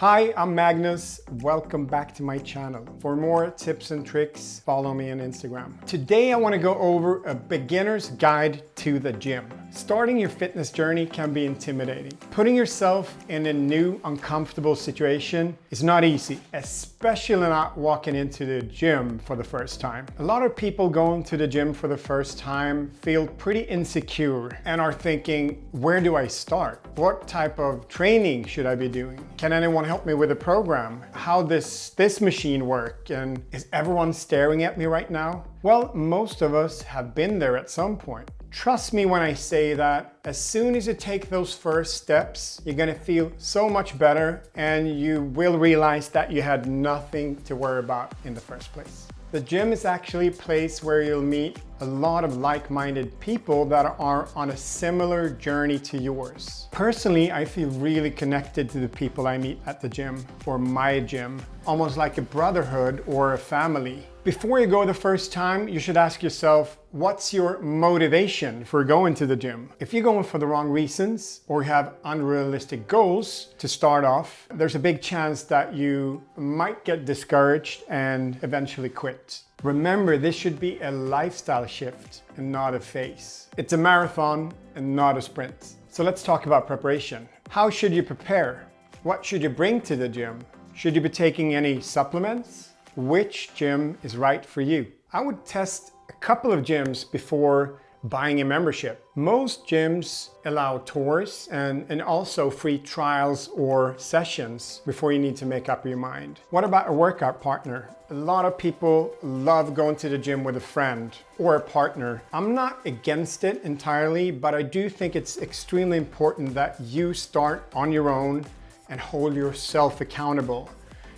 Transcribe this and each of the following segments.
Hi, I'm Magnus. Welcome back to my channel. For more tips and tricks, follow me on Instagram. Today I want to go over a beginner's guide to the gym. Starting your fitness journey can be intimidating. Putting yourself in a new, uncomfortable situation is not easy, especially not walking into the gym for the first time. A lot of people going to the gym for the first time feel pretty insecure and are thinking, where do I start? What type of training should I be doing? Can anyone help me with a program? How does this machine work? And is everyone staring at me right now? Well, most of us have been there at some point. Trust me when I say that as soon as you take those first steps, you're gonna feel so much better and you will realize that you had nothing to worry about in the first place. The gym is actually a place where you'll meet a lot of like-minded people that are on a similar journey to yours. Personally, I feel really connected to the people I meet at the gym or my gym, almost like a brotherhood or a family. Before you go the first time, you should ask yourself, what's your motivation for going to the gym? If you're going for the wrong reasons or have unrealistic goals to start off, there's a big chance that you might get discouraged and eventually quit. Remember, this should be a lifestyle shift and not a phase. It's a marathon and not a sprint. So let's talk about preparation. How should you prepare? What should you bring to the gym? Should you be taking any supplements? Which gym is right for you? I would test a couple of gyms before buying a membership. Most gyms allow tours and, and also free trials or sessions before you need to make up your mind. What about a workout partner? A lot of people love going to the gym with a friend or a partner. I'm not against it entirely, but I do think it's extremely important that you start on your own and hold yourself accountable.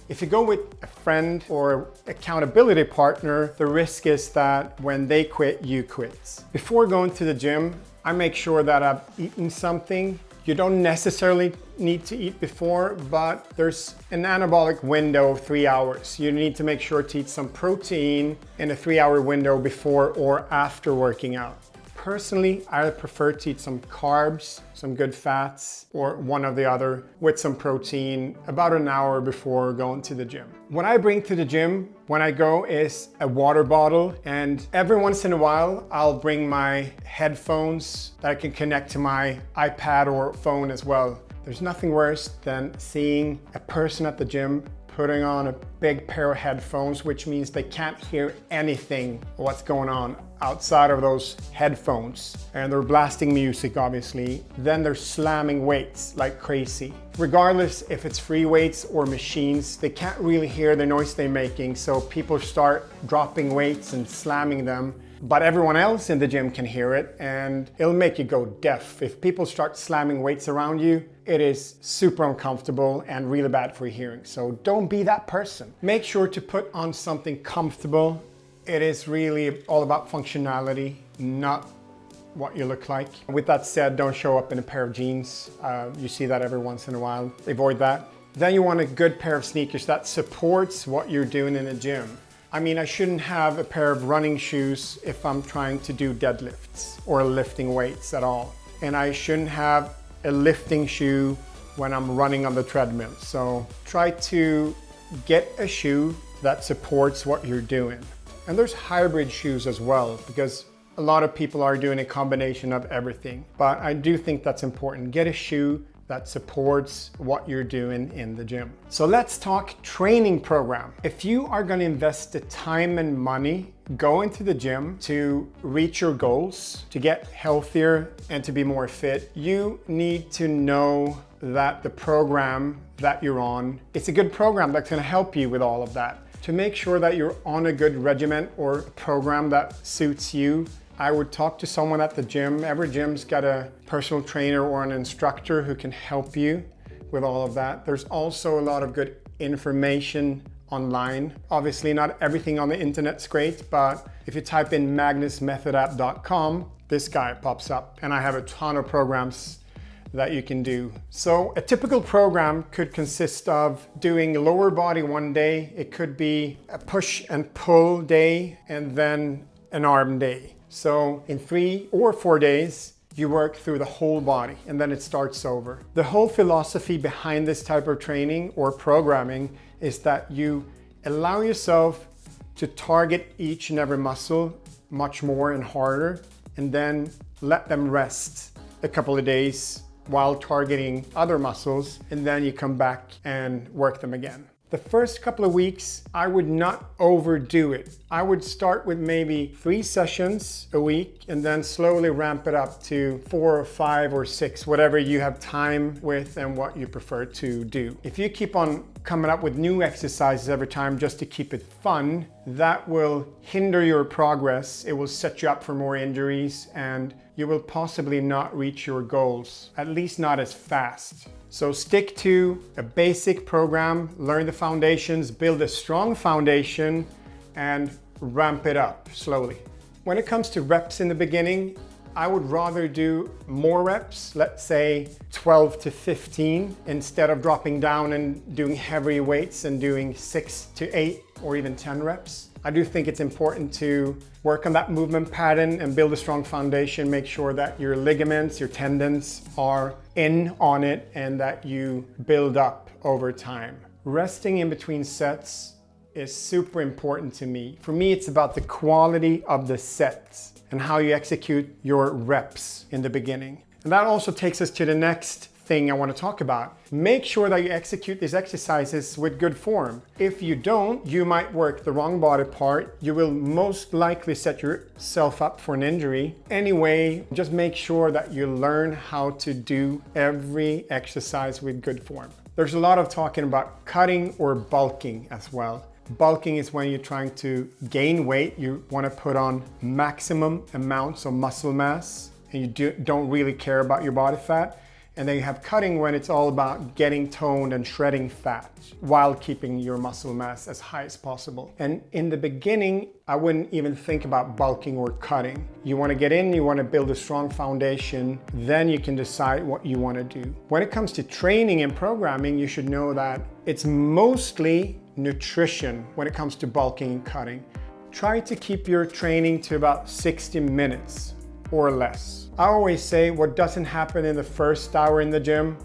If you go with a friend or accountability partner, the risk is that when they quit, you quit. Before going to the gym, I make sure that I've eaten something. You don't necessarily need to eat before, but there's an anabolic window of three hours. You need to make sure to eat some protein in a three hour window before or after working out. Personally, I prefer to eat some carbs, some good fats, or one of the other with some protein about an hour before going to the gym. What I bring to the gym when I go is a water bottle and every once in a while I'll bring my headphones that I can connect to my iPad or phone as well. There's nothing worse than seeing a person at the gym putting on a big pair of headphones, which means they can't hear anything what's going on outside of those headphones. And they're blasting music, obviously. Then they're slamming weights like crazy. Regardless if it's free weights or machines, they can't really hear the noise they're making. So people start dropping weights and slamming them but everyone else in the gym can hear it and it'll make you go deaf. If people start slamming weights around you, it is super uncomfortable and really bad for your hearing. So don't be that person. Make sure to put on something comfortable. It is really all about functionality, not what you look like. With that said, don't show up in a pair of jeans. Uh, you see that every once in a while. Avoid that. Then you want a good pair of sneakers that supports what you're doing in the gym. I mean, I shouldn't have a pair of running shoes if I'm trying to do deadlifts or lifting weights at all. And I shouldn't have a lifting shoe when I'm running on the treadmill. So try to get a shoe that supports what you're doing. And there's hybrid shoes as well because a lot of people are doing a combination of everything. But I do think that's important. Get a shoe that supports what you're doing in the gym. So let's talk training program. If you are gonna invest the time and money go to the gym to reach your goals, to get healthier and to be more fit, you need to know that the program that you're on, it's a good program that's gonna help you with all of that. To make sure that you're on a good regimen or program that suits you, I would talk to someone at the gym. Every gym's got a personal trainer or an instructor who can help you with all of that. There's also a lot of good information online. Obviously not everything on the internet's great, but if you type in magnusmethodapp.com, this guy pops up and I have a ton of programs that you can do. So a typical program could consist of doing lower body one day. It could be a push and pull day and then an arm day. So in three or four days, you work through the whole body and then it starts over. The whole philosophy behind this type of training or programming is that you allow yourself to target each and every muscle much more and harder and then let them rest a couple of days while targeting other muscles and then you come back and work them again. The first couple of weeks, I would not overdo it. I would start with maybe three sessions a week and then slowly ramp it up to four or five or six, whatever you have time with and what you prefer to do. If you keep on coming up with new exercises every time just to keep it fun, that will hinder your progress. It will set you up for more injuries and you will possibly not reach your goals, at least not as fast. So stick to a basic program, learn the foundations, build a strong foundation, and ramp it up slowly. When it comes to reps in the beginning, I would rather do more reps, let's say 12 to 15, instead of dropping down and doing heavy weights and doing six to eight or even 10 reps. I do think it's important to work on that movement pattern and build a strong foundation, make sure that your ligaments, your tendons are in on it and that you build up over time. Resting in between sets is super important to me. For me, it's about the quality of the sets and how you execute your reps in the beginning. And that also takes us to the next thing I want to talk about. Make sure that you execute these exercises with good form. If you don't, you might work the wrong body part. You will most likely set yourself up for an injury. Anyway, just make sure that you learn how to do every exercise with good form. There's a lot of talking about cutting or bulking as well. Bulking is when you're trying to gain weight. You want to put on maximum amounts of muscle mass and you do, don't really care about your body fat. And then you have cutting when it's all about getting toned and shredding fat while keeping your muscle mass as high as possible. And in the beginning, I wouldn't even think about bulking or cutting. You wanna get in, you wanna build a strong foundation, then you can decide what you wanna do. When it comes to training and programming, you should know that it's mostly nutrition when it comes to bulking and cutting. Try to keep your training to about 60 minutes or less. I always say what doesn't happen in the first hour in the gym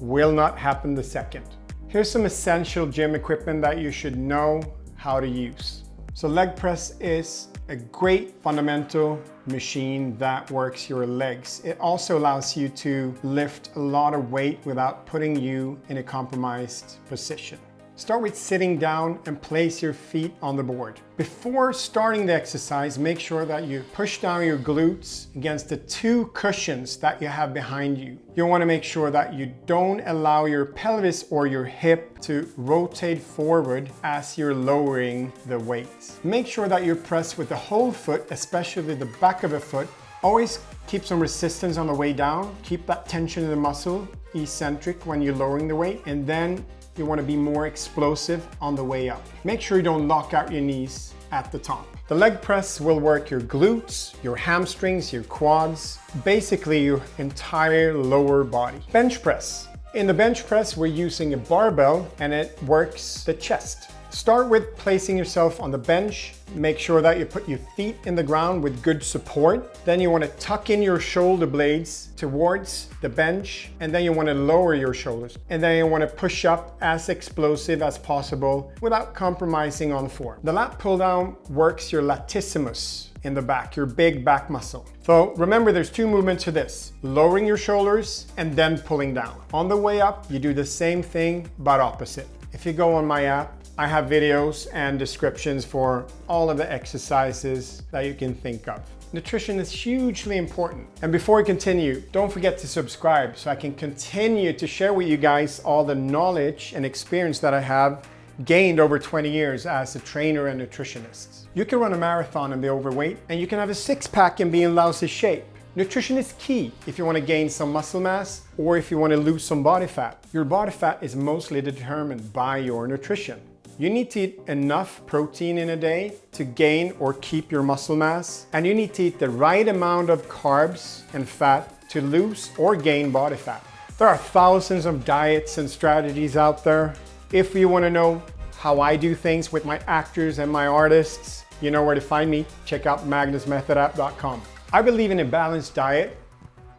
will not happen the second. Here's some essential gym equipment that you should know how to use. So leg press is a great fundamental machine that works your legs. It also allows you to lift a lot of weight without putting you in a compromised position. Start with sitting down and place your feet on the board. Before starting the exercise, make sure that you push down your glutes against the two cushions that you have behind you. You want to make sure that you don't allow your pelvis or your hip to rotate forward as you're lowering the weight. Make sure that you press with the whole foot, especially the back of the foot. Always keep some resistance on the way down. Keep that tension in the muscle eccentric when you're lowering the weight and then you wanna be more explosive on the way up. Make sure you don't lock out your knees at the top. The leg press will work your glutes, your hamstrings, your quads, basically your entire lower body. Bench press. In the bench press, we're using a barbell and it works the chest. Start with placing yourself on the bench. Make sure that you put your feet in the ground with good support. Then you want to tuck in your shoulder blades towards the bench and then you want to lower your shoulders. And then you want to push up as explosive as possible without compromising on form. The lat pull down works your latissimus in the back, your big back muscle. So remember there's two movements to this, lowering your shoulders and then pulling down. On the way up, you do the same thing, but opposite. If you go on my app, I have videos and descriptions for all of the exercises that you can think of. Nutrition is hugely important. And before we continue, don't forget to subscribe so I can continue to share with you guys all the knowledge and experience that I have gained over 20 years as a trainer and nutritionist. You can run a marathon and be overweight, and you can have a six pack and be in lousy shape. Nutrition is key if you want to gain some muscle mass or if you want to lose some body fat. Your body fat is mostly determined by your nutrition. You need to eat enough protein in a day to gain or keep your muscle mass. And you need to eat the right amount of carbs and fat to lose or gain body fat. There are thousands of diets and strategies out there. If you wanna know how I do things with my actors and my artists, you know where to find me. Check out magnusmethodapp.com. I believe in a balanced diet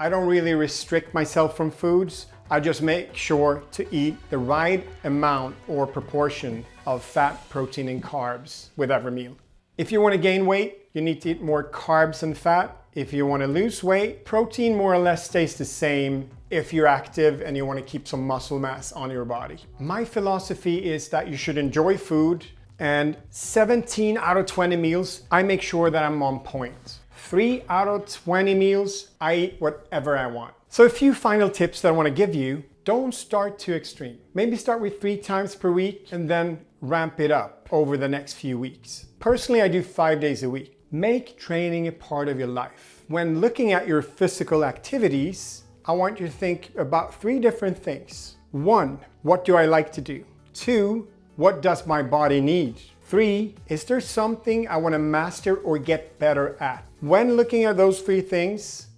I don't really restrict myself from foods. I just make sure to eat the right amount or proportion of fat, protein, and carbs with every meal. If you want to gain weight, you need to eat more carbs and fat. If you want to lose weight, protein more or less stays the same if you're active and you want to keep some muscle mass on your body. My philosophy is that you should enjoy food and 17 out of 20 meals, I make sure that I'm on point. Three out of 20 meals, I eat whatever I want. So a few final tips that I want to give you. Don't start too extreme. Maybe start with three times per week and then ramp it up over the next few weeks. Personally, I do five days a week. Make training a part of your life. When looking at your physical activities, I want you to think about three different things. One, what do I like to do? Two, what does my body need? Three, is there something I want to master or get better at? When looking at those three things,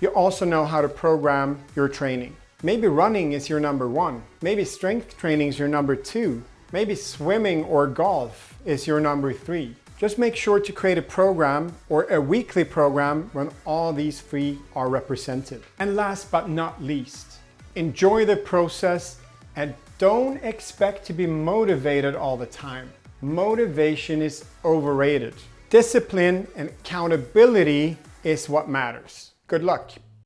you also know how to program your training. Maybe running is your number one. Maybe strength training is your number two. Maybe swimming or golf is your number three. Just make sure to create a program or a weekly program when all these three are represented. And last but not least, enjoy the process and don't expect to be motivated all the time. Motivation is overrated. Discipline and accountability is what matters. Good luck.